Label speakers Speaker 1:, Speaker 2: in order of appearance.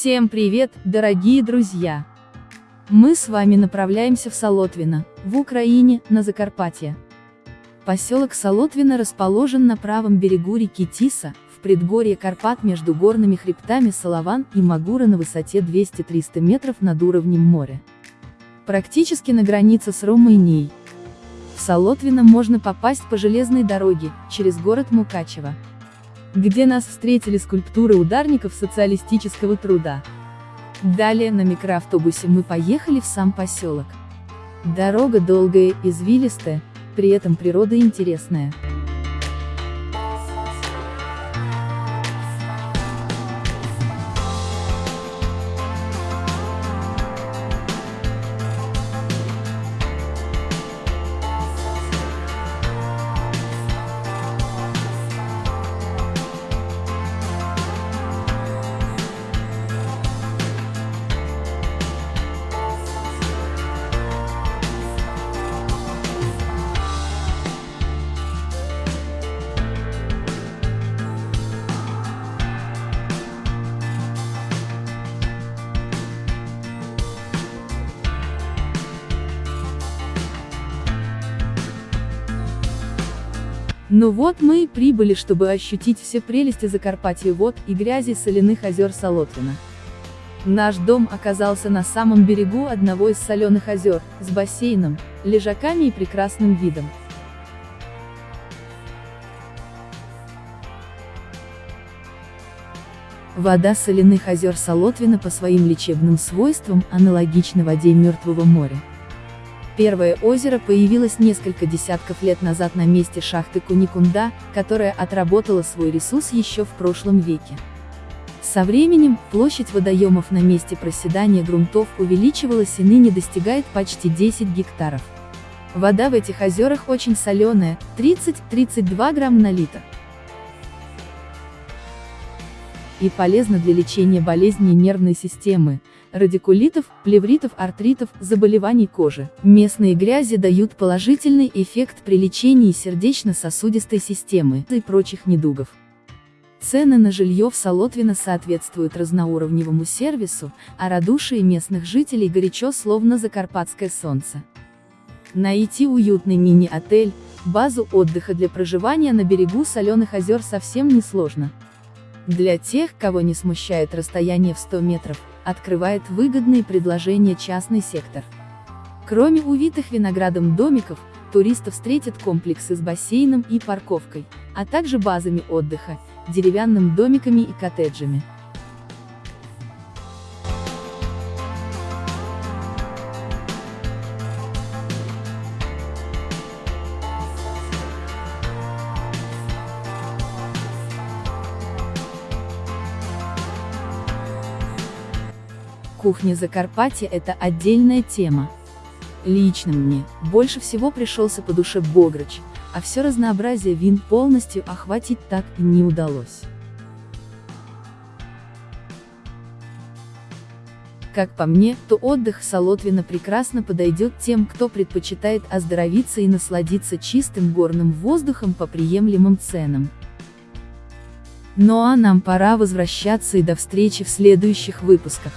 Speaker 1: Всем привет, дорогие друзья! Мы с вами направляемся в Солотвино, в Украине, на Закарпатье. Поселок Солотвино расположен на правом берегу реки Тиса, в предгорье Карпат между горными хребтами Салаван и Магура на высоте 200-300 метров над уровнем моря. Практически на границе с Румынией. В Солотвино можно попасть по железной дороге, через город Мукачево где нас встретили скульптуры ударников социалистического труда. Далее на микроавтобусе мы поехали в сам поселок. Дорога долгая, извилистая, при этом природа интересная. Ну вот мы и прибыли, чтобы ощутить все прелести Закарпатья вод и грязи соляных озер Солотвина. Наш дом оказался на самом берегу одного из соленых озер, с бассейном, лежаками и прекрасным видом. Вода соляных озер Солотвина по своим лечебным свойствам аналогична воде Мертвого моря. Первое озеро появилось несколько десятков лет назад на месте шахты Куникунда, которая отработала свой ресурс еще в прошлом веке. Со временем, площадь водоемов на месте проседания грунтов увеличивалась и ныне достигает почти 10 гектаров. Вода в этих озерах очень соленая, 30-32 грамм на литр. И полезна для лечения болезней нервной системы, радикулитов, плевритов, артритов, заболеваний кожи. Местные грязи дают положительный эффект при лечении сердечно-сосудистой системы и прочих недугов. Цены на жилье в Солотвино соответствуют разноуровневому сервису, а радушие местных жителей горячо словно закарпатское солнце. Найти уютный мини-отель, базу отдыха для проживания на берегу соленых озер совсем несложно. Для тех, кого не смущает расстояние в 100 метров, открывает выгодные предложения частный сектор. Кроме увитых виноградом домиков, туристов встретят комплексы с бассейном и парковкой, а также базами отдыха, деревянными домиками и коттеджами. Кухня Закарпатья – это отдельная тема. Лично мне, больше всего пришелся по душе Бограч, а все разнообразие вин полностью охватить так и не удалось. Как по мне, то отдых в Солотвино прекрасно подойдет тем, кто предпочитает оздоровиться и насладиться чистым горным воздухом по приемлемым ценам. Ну а нам пора возвращаться и до встречи в следующих выпусках.